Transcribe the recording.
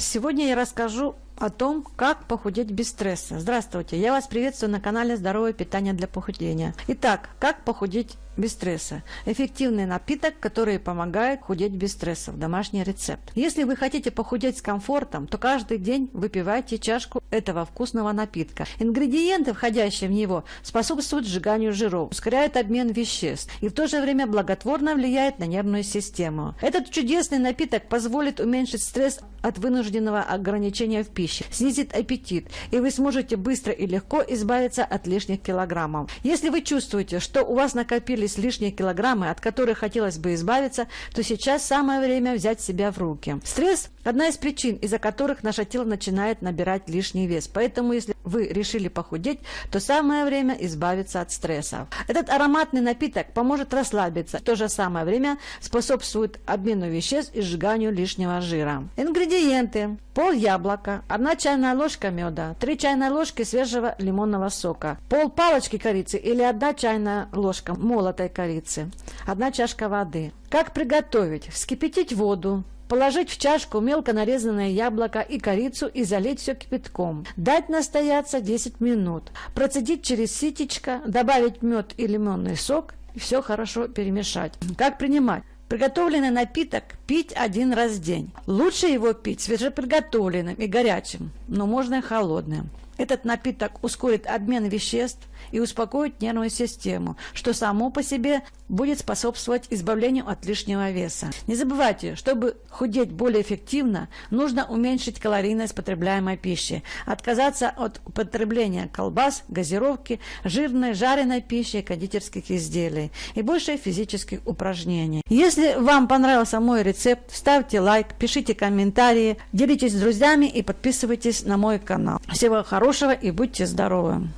Сегодня я расскажу о том, как похудеть без стресса. Здравствуйте, я вас приветствую на канале Здоровое питание для похудения. Итак, как похудеть без стресса? Эффективный напиток, который помогает худеть без стресса. Домашний рецепт. Если вы хотите похудеть с комфортом, то каждый день выпивайте чашку этого вкусного напитка. Ингредиенты, входящие в него, способствуют сжиганию жиров, ускоряют обмен веществ и в то же время благотворно влияют на нервную систему. Этот чудесный напиток позволит уменьшить стресс от вынужденного ограничения в пище, снизит аппетит, и вы сможете быстро и легко избавиться от лишних килограммов. Если вы чувствуете, что у вас накопились лишние килограммы, от которых хотелось бы избавиться, то сейчас самое время взять себя в руки. Стресс – одна из причин, из-за которых наше тело начинает набирать лишний вес. Поэтому, если вы решили похудеть, то самое время избавиться от стресса. Этот ароматный напиток поможет расслабиться, в то же самое время способствует обмену веществ и сжиганию лишнего жира. Ингредиенты. Пол яблока, 1 чайная ложка меда, 3 чайные ложки свежего лимонного сока, пол палочки корицы или 1 чайная ложка молотой корицы, 1 чашка воды. Как приготовить? Вскипятить воду, Положить в чашку мелко нарезанное яблоко и корицу и залить все кипятком. Дать настояться 10 минут. Процедить через ситечко, добавить мед и лимонный сок и все хорошо перемешать. Как принимать? Приготовленный напиток пить один раз в день. Лучше его пить свежеприготовленным и горячим, но можно и холодным. Этот напиток ускорит обмен веществ и успокоит нервную систему, что само по себе будет способствовать избавлению от лишнего веса. Не забывайте, чтобы худеть более эффективно, нужно уменьшить калорийность потребляемой пищи, отказаться от употребления колбас, газировки, жирной, жареной пищи и кондитерских изделий и больше физических упражнений. Если вам понравился мой рецепт, ставьте лайк, пишите комментарии, делитесь с друзьями и подписывайтесь на мой канал. Всего хорошего и будьте здоровы!